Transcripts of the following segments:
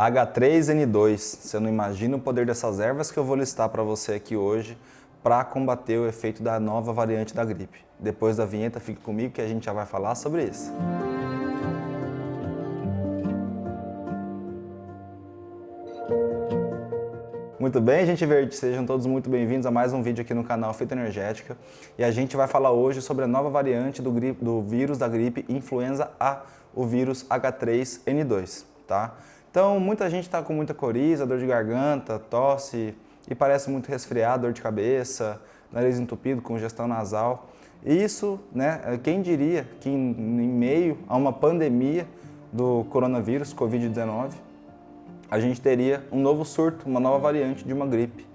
H3N2. Você não imagina o poder dessas ervas que eu vou listar para você aqui hoje para combater o efeito da nova variante da gripe. Depois da vinheta, fique comigo que a gente já vai falar sobre isso. Muito bem, gente verde, sejam todos muito bem-vindos a mais um vídeo aqui no canal Fita Energética. E a gente vai falar hoje sobre a nova variante do, gripe, do vírus da gripe influenza A, o vírus H3N2, tá? Então, muita gente está com muita coriza, dor de garganta, tosse e parece muito resfriado, dor de cabeça, nariz entupido, congestão nasal. Isso, né, quem diria que em, em meio a uma pandemia do coronavírus, Covid-19, a gente teria um novo surto, uma nova variante de uma gripe.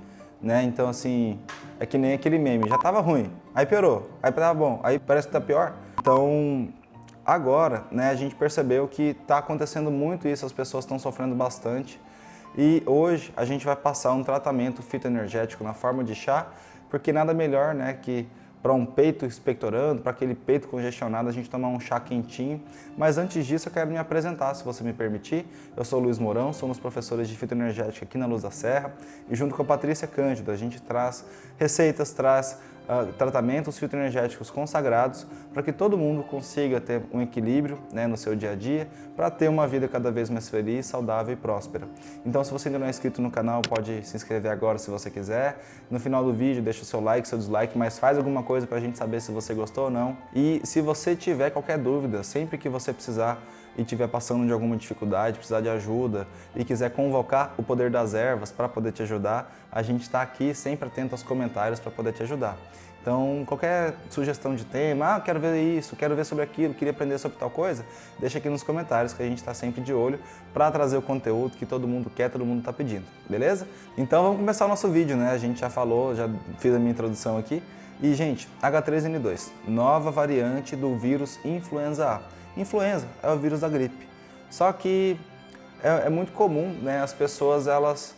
Né? Então, assim, é que nem aquele meme, já estava ruim, aí piorou, aí estava bom, aí parece que está pior. Então, Agora, né, a gente percebeu que está acontecendo muito isso, as pessoas estão sofrendo bastante. E hoje a gente vai passar um tratamento fitoenergético na forma de chá, porque nada melhor né, que para um peito expectorando, para aquele peito congestionado, a gente tomar um chá quentinho. Mas antes disso, eu quero me apresentar, se você me permitir. Eu sou Luiz Mourão, somos professores de fitoenergética aqui na Luz da Serra e junto com a Patrícia Cândido, a gente traz receitas, traz uh, tratamentos fitoenergéticos consagrados para que todo mundo consiga ter um equilíbrio né, no seu dia a dia para ter uma vida cada vez mais feliz, saudável e próspera. Então se você ainda não é inscrito no canal, pode se inscrever agora se você quiser. No final do vídeo deixa o seu like, seu dislike, mas faz alguma coisa para a gente saber se você gostou ou não. E se você tiver qualquer dúvida, sempre que você precisar e estiver passando de alguma dificuldade, precisar de ajuda e quiser convocar o poder das ervas para poder te ajudar, a gente está aqui sempre atento aos comentários para poder te ajudar. Então, qualquer sugestão de tema, ah, quero ver isso, quero ver sobre aquilo, queria aprender sobre tal coisa, deixa aqui nos comentários que a gente está sempre de olho para trazer o conteúdo que todo mundo quer, todo mundo está pedindo, beleza? Então vamos começar o nosso vídeo, né? A gente já falou, já fiz a minha introdução aqui. E, gente, H3N2, nova variante do vírus influenza A. Influenza é o vírus da gripe. Só que é, é muito comum né, as pessoas, elas,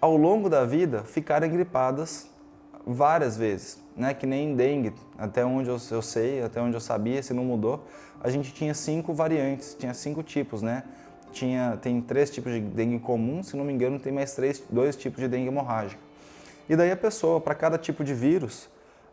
ao longo da vida, ficarem gripadas várias vezes, né? que nem dengue, até onde eu, eu, sei, até onde eu sabia, se não mudou, a gente tinha cinco variantes, tinha cinco tipos, né? Tinha, tem três tipos de dengue comum, se não me engano tem mais três, dois tipos de dengue hemorrágica. E daí a pessoa, para cada tipo de vírus,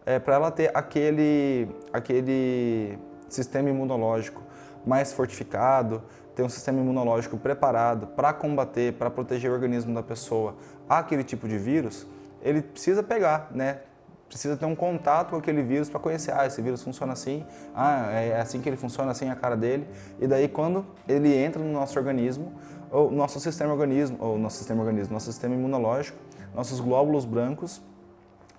é, para ela ter aquele, aquele sistema imunológico mais fortificado, ter um sistema imunológico preparado para combater, para proteger o organismo da pessoa aquele tipo de vírus, ele precisa pegar, né? Precisa ter um contato com aquele vírus para conhecer, ah, esse vírus funciona assim, ah, é assim que ele funciona, assim é a cara dele. E daí quando ele entra no nosso organismo, o nosso sistema organismo, ou nosso sistema organismo, nosso sistema imunológico, nossos glóbulos brancos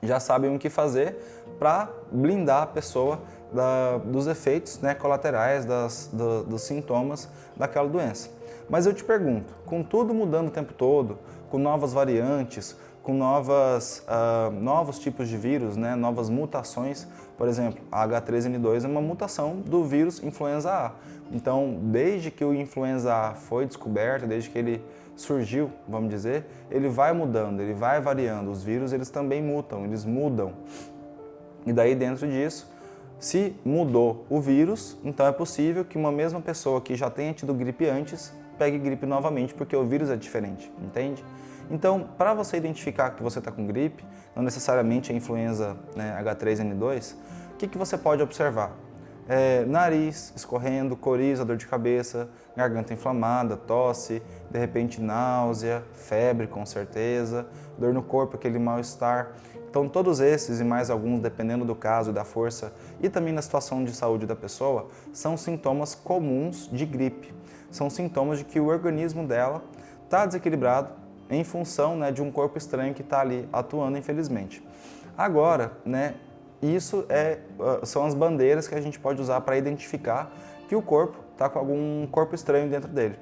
já sabem o que fazer para blindar a pessoa da, dos efeitos né, colaterais, das, do, dos sintomas daquela doença. Mas eu te pergunto, com tudo mudando o tempo todo, com novas variantes, com novas, uh, novos tipos de vírus, né, novas mutações, por exemplo, a H3N2 é uma mutação do vírus influenza A. Então, desde que o influenza A foi descoberto, desde que ele surgiu, vamos dizer, ele vai mudando, ele vai variando. Os vírus, eles também mutam, eles mudam. E daí, dentro disso, se mudou o vírus, então é possível que uma mesma pessoa que já tenha tido gripe antes, pegue gripe novamente, porque o vírus é diferente, entende? Então, para você identificar que você está com gripe, não necessariamente a influenza né, H3N2, o que, que você pode observar? É, nariz escorrendo, coriza, dor de cabeça, garganta inflamada, tosse, de repente náusea, febre com certeza, dor no corpo, aquele mal-estar. Então todos esses e mais alguns, dependendo do caso da força e também da situação de saúde da pessoa, são sintomas comuns de gripe. São sintomas de que o organismo dela está desequilibrado em função né, de um corpo estranho que está ali atuando, infelizmente. Agora, né, isso é, ah, são as bandeiras que a gente pode usar para identificar que o corpo está com algum corpo estranho dentro dele.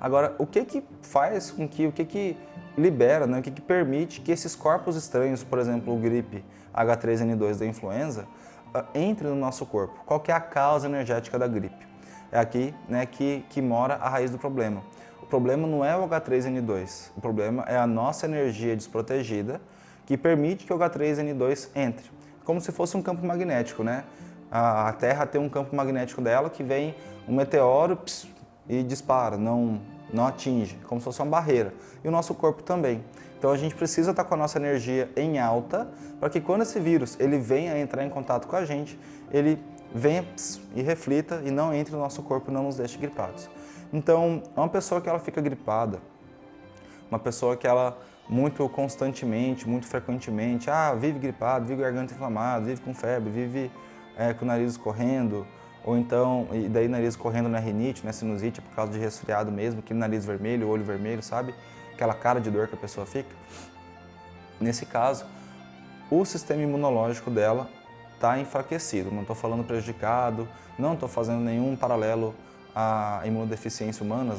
Agora, o que que faz com que, o que que libera, né, o que, que permite que esses corpos estranhos, por exemplo, o gripe H3N2 da influenza, uh, entre no nosso corpo. Qual que é a causa energética da gripe? É aqui né, que, que mora a raiz do problema. O problema não é o H3N2, o problema é a nossa energia desprotegida que permite que o H3N2 entre. Como se fosse um campo magnético, né? A Terra tem um campo magnético dela que vem um meteoro pss, e dispara, não não atinge, como se fosse uma barreira. E o nosso corpo também. Então a gente precisa estar com a nossa energia em alta para que quando esse vírus ele venha entrar em contato com a gente, ele venha e reflita e não entre no nosso corpo e não nos deixe gripados. Então, uma pessoa que ela fica gripada, uma pessoa que ela muito constantemente, muito frequentemente, ah, vive gripado, vive garganta inflamada, vive com febre, vive é, com o nariz correndo, ou então, e daí nariz correndo na rinite, na sinusite, por causa de resfriado mesmo, que nariz vermelho, olho vermelho, sabe? Aquela cara de dor que a pessoa fica. Nesse caso, o sistema imunológico dela está enfraquecido, não estou falando prejudicado, não estou fazendo nenhum paralelo à imunodeficiência humana,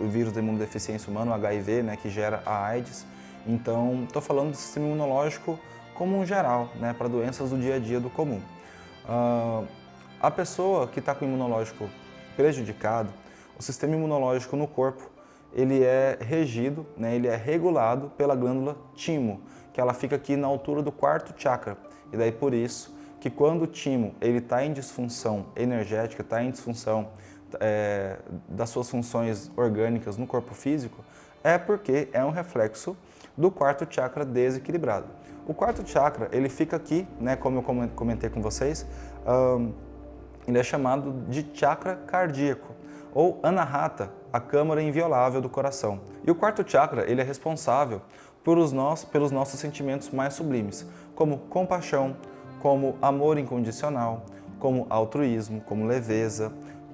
o vírus da imunodeficiência humana, o HIV, né, que gera a AIDS. Então, estou falando do sistema imunológico como um geral, né, para doenças do dia a dia do comum. Uh, a pessoa que está com o imunológico prejudicado, o sistema imunológico no corpo, ele é regido, né, ele é regulado pela glândula timo, que ela fica aqui na altura do quarto chakra. E daí por isso que quando o timo está em disfunção energética, está em disfunção é, das suas funções orgânicas no corpo físico, é porque é um reflexo do quarto chakra desequilibrado. O quarto chakra, ele fica aqui, né, como eu comentei com vocês, um, ele é chamado de chakra cardíaco, ou anahata, a câmara inviolável do coração. E o quarto chakra, ele é responsável pelos nossos, pelos nossos sentimentos mais sublimes, como compaixão, como amor incondicional, como altruísmo, como leveza,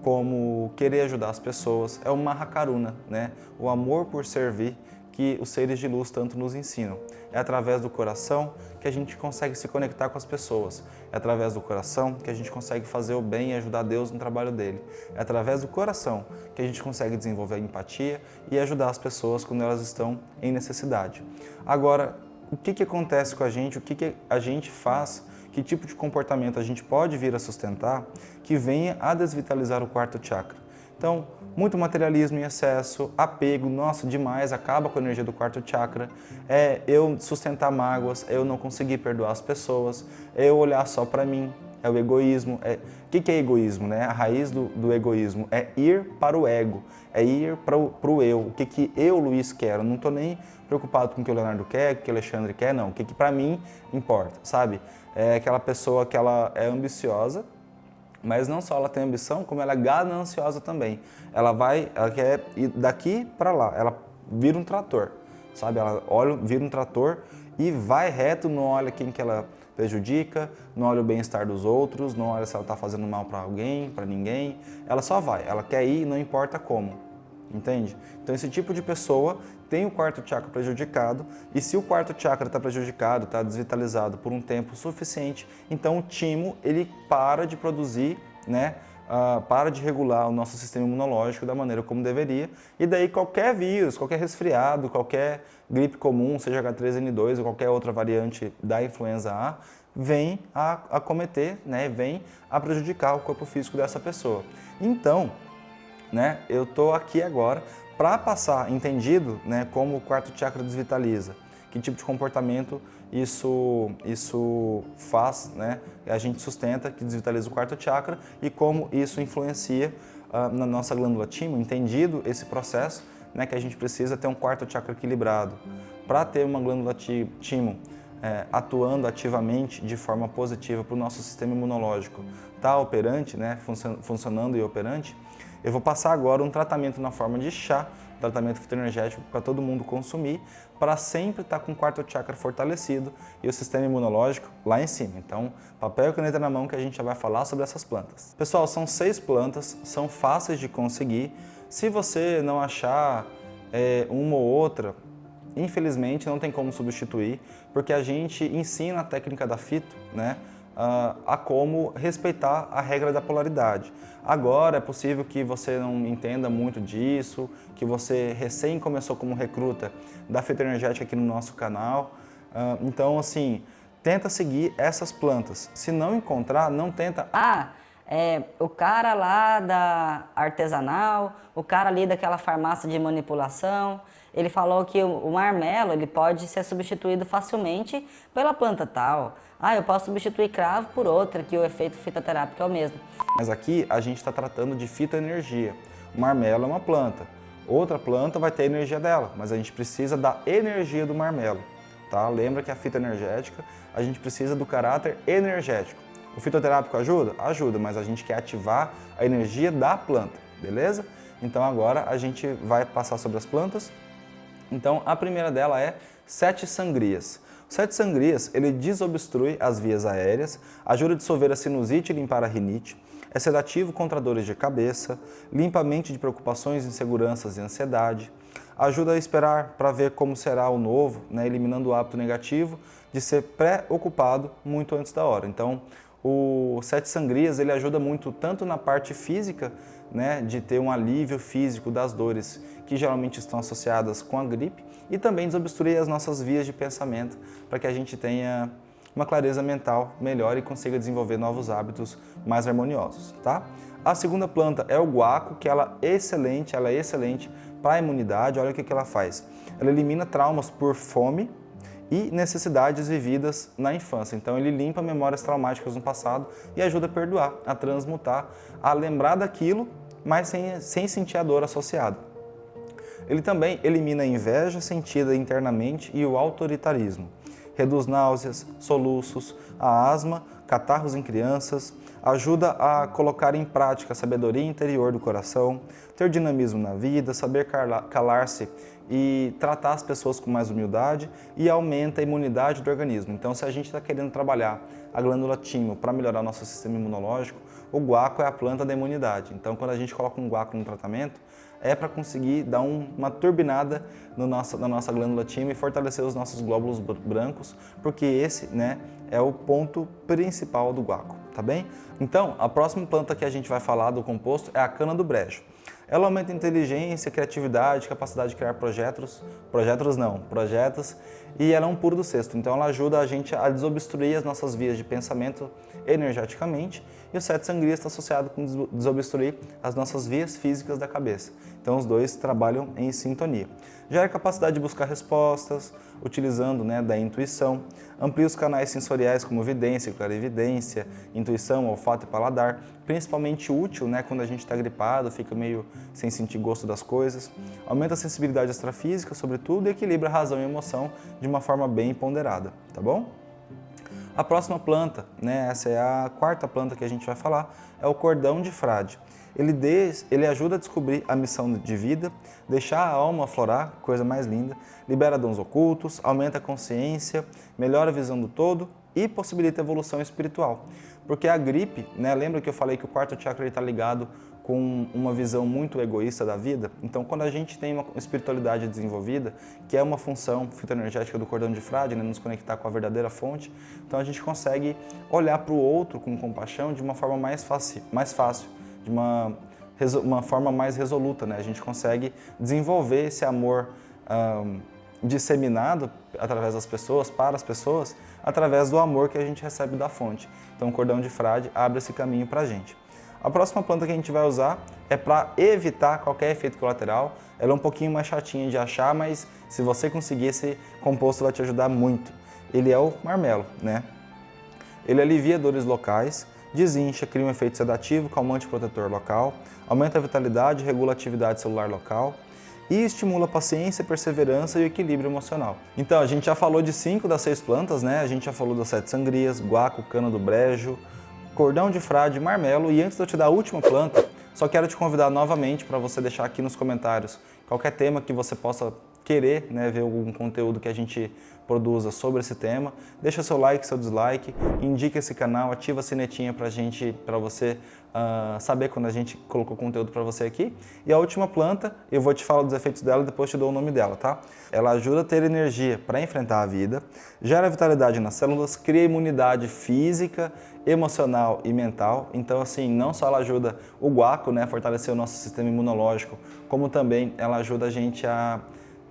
como querer ajudar as pessoas. É o Mahakaruna, né? o amor por servir que os seres de luz tanto nos ensinam. É através do coração que a gente consegue se conectar com as pessoas. É através do coração que a gente consegue fazer o bem e ajudar Deus no trabalho dele. É através do coração que a gente consegue desenvolver empatia e ajudar as pessoas quando elas estão em necessidade. Agora, o que, que acontece com a gente, o que, que a gente faz, que tipo de comportamento a gente pode vir a sustentar que venha a desvitalizar o quarto chakra. Então, muito materialismo em excesso, apego, nossa, demais, acaba com a energia do quarto chakra, é eu sustentar mágoas, eu não conseguir perdoar as pessoas, eu olhar só para mim, é o egoísmo. É... O que, é egoísmo? Né? A raiz do, do, egoísmo é ir para o ego, é ir para o eu. O que, que eu, Luiz, quero? Não estou nem preocupado com o que o Leonardo quer, o que o Alexandre quer, não. O que, que para mim importa, sabe? É aquela pessoa que ela é ambiciosa, mas não só ela tem ambição, como ela é gananciosa também. Ela vai, ela quer ir daqui para lá, ela vira um trator, sabe? Ela olha, vira um trator e vai reto, não olha quem que ela prejudica, não olha o bem-estar dos outros, não olha se ela está fazendo mal para alguém, para ninguém. Ela só vai, ela quer ir, não importa como entende? Então esse tipo de pessoa tem o quarto chakra prejudicado e se o quarto chakra está prejudicado, está desvitalizado por um tempo suficiente, então o timo ele para de produzir, né? Uh, para de regular o nosso sistema imunológico da maneira como deveria e daí qualquer vírus, qualquer resfriado, qualquer gripe comum, seja H3N2 ou qualquer outra variante da influenza A, vem a acometer, né, vem a prejudicar o corpo físico dessa pessoa. Então, né, eu estou aqui agora para passar entendido né, como o quarto chakra desvitaliza, que tipo de comportamento isso, isso faz, né, a gente sustenta que desvitaliza o quarto chakra e como isso influencia uh, na nossa glândula timo, entendido esse processo, né, que a gente precisa ter um quarto chakra equilibrado. Para ter uma glândula timo é, atuando ativamente de forma positiva para o nosso sistema imunológico, tá operante, né, funcionando e operante, eu vou passar agora um tratamento na forma de chá, tratamento fitoenergético para todo mundo consumir, para sempre estar tá com o quarto chakra fortalecido e o sistema imunológico lá em cima. Então, papel e caneta na mão que a gente já vai falar sobre essas plantas. Pessoal, são seis plantas, são fáceis de conseguir. Se você não achar é, uma ou outra, infelizmente não tem como substituir, porque a gente ensina a técnica da fito, né? a como respeitar a regra da polaridade. Agora é possível que você não entenda muito disso, que você recém começou como recruta da fitoenergética aqui no nosso canal. Então, assim, tenta seguir essas plantas. Se não encontrar, não tenta... Ah, é, o cara lá da artesanal, o cara ali daquela farmácia de manipulação, ele falou que o marmelo ele pode ser substituído facilmente pela planta tal. Ah, eu posso substituir cravo por outra, que o efeito fitoterápico é o mesmo. Mas aqui a gente está tratando de fitoenergia. O marmelo é uma planta. Outra planta vai ter a energia dela, mas a gente precisa da energia do marmelo. Tá? Lembra que a fitoenergética, a gente precisa do caráter energético. O fitoterápico ajuda? Ajuda, mas a gente quer ativar a energia da planta, beleza? Então agora a gente vai passar sobre as plantas. Então a primeira dela é sete sangrias. Sete sangrias, ele desobstrui as vias aéreas, ajuda a dissolver a sinusite e limpar a rinite, é sedativo contra dores de cabeça, limpa a mente de preocupações, inseguranças e ansiedade, ajuda a esperar para ver como será o novo, né, eliminando o hábito negativo de ser preocupado muito antes da hora. Então, o Sete Sangrias ele ajuda muito tanto na parte física, né, de ter um alívio físico das dores que geralmente estão associadas com a gripe e também desobstruir as nossas vias de pensamento para que a gente tenha uma clareza mental melhor e consiga desenvolver novos hábitos mais harmoniosos, tá? A segunda planta é o guaco, que ela é excelente, ela é excelente para a imunidade. Olha o que, que ela faz. Ela elimina traumas por fome, e necessidades vividas na infância. Então ele limpa memórias traumáticas no passado e ajuda a perdoar, a transmutar, a lembrar daquilo, mas sem, sem sentir a dor associada. Ele também elimina a inveja sentida internamente e o autoritarismo. Reduz náuseas, soluços, a asma, catarros em crianças, ajuda a colocar em prática a sabedoria interior do coração, ter dinamismo na vida, saber calar-se e tratar as pessoas com mais humildade e aumenta a imunidade do organismo. Então, se a gente está querendo trabalhar a glândula timo para melhorar nosso sistema imunológico, o guaco é a planta da imunidade. Então, quando a gente coloca um guaco no tratamento, é para conseguir dar um, uma turbinada no nosso, na nossa glândula timo e fortalecer os nossos glóbulos brancos, porque esse né, é o ponto principal do guaco, tá bem? Então, a próxima planta que a gente vai falar do composto é a cana do brejo. Ela aumenta inteligência, criatividade, capacidade de criar projetos, projetos não, projetos, e ela é um puro do cesto. Então ela ajuda a gente a desobstruir as nossas vias de pensamento energeticamente e o sete sangrias está associado com desobstruir as nossas vias físicas da cabeça. Então os dois trabalham em sintonia. Gera a capacidade de buscar respostas, utilizando né, da intuição, amplia os canais sensoriais como vidência, clarividência, intuição, olfato e paladar, principalmente útil né, quando a gente está gripado, fica meio sem sentir gosto das coisas, aumenta a sensibilidade extrafísica, sobretudo, e equilibra a razão e emoção de uma forma bem ponderada, tá bom? A próxima planta, né, essa é a quarta planta que a gente vai falar, é o cordão de frade. Ele, des, ele ajuda a descobrir a missão de vida, deixar a alma aflorar, coisa mais linda, libera dons ocultos, aumenta a consciência, melhora a visão do todo e possibilita a evolução espiritual. Porque a gripe, né, lembra que eu falei que o quarto chakra está ligado com uma visão muito egoísta da vida. Então, quando a gente tem uma espiritualidade desenvolvida, que é uma função fitoenergética do cordão de frade, né, nos conectar com a verdadeira fonte, então a gente consegue olhar para o outro com compaixão de uma forma mais fácil, mais fácil de uma, uma forma mais resoluta. Né? A gente consegue desenvolver esse amor disseminado através das pessoas, para as pessoas, através do amor que a gente recebe da fonte. Então, o cordão de frade abre esse caminho para a gente. A próxima planta que a gente vai usar é para evitar qualquer efeito colateral. Ela é um pouquinho mais chatinha de achar, mas se você conseguir, esse composto vai te ajudar muito. Ele é o marmelo, né? Ele alivia dores locais, desincha, cria um efeito sedativo, calmante protetor local, aumenta a vitalidade, regula a atividade celular local e estimula a paciência, perseverança e o equilíbrio emocional. Então, a gente já falou de cinco das seis plantas, né? A gente já falou das sete sangrias, guaco, cana do brejo, cordão de frade, marmelo e antes de eu te dar a última planta, só quero te convidar novamente para você deixar aqui nos comentários qualquer tema que você possa querer né, ver algum conteúdo que a gente produza sobre esse tema, deixa seu like, seu dislike, indica esse canal, ativa a sinetinha para gente, para você uh, saber quando a gente colocou conteúdo para você aqui. E a última planta, eu vou te falar dos efeitos dela e depois te dou o nome dela, tá? Ela ajuda a ter energia para enfrentar a vida, gera vitalidade nas células, cria imunidade física, emocional e mental. Então, assim, não só ela ajuda o guaco, né, a fortalecer o nosso sistema imunológico, como também ela ajuda a gente a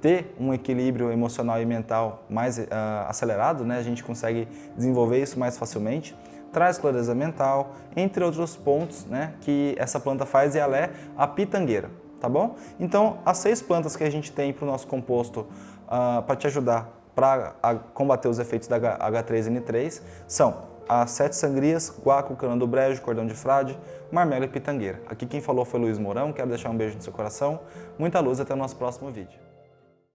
ter um equilíbrio emocional e mental mais uh, acelerado, né? a gente consegue desenvolver isso mais facilmente, traz clareza mental, entre outros pontos né, que essa planta faz e ela é a pitangueira, tá bom? Então, as seis plantas que a gente tem para o nosso composto uh, para te ajudar para combater os efeitos da H3N3 são as sete sangrias, guaco, cana do brejo, cordão de frade, marmelo e pitangueira. Aqui quem falou foi Luiz Mourão, quero deixar um beijo no seu coração, muita luz até o nosso próximo vídeo.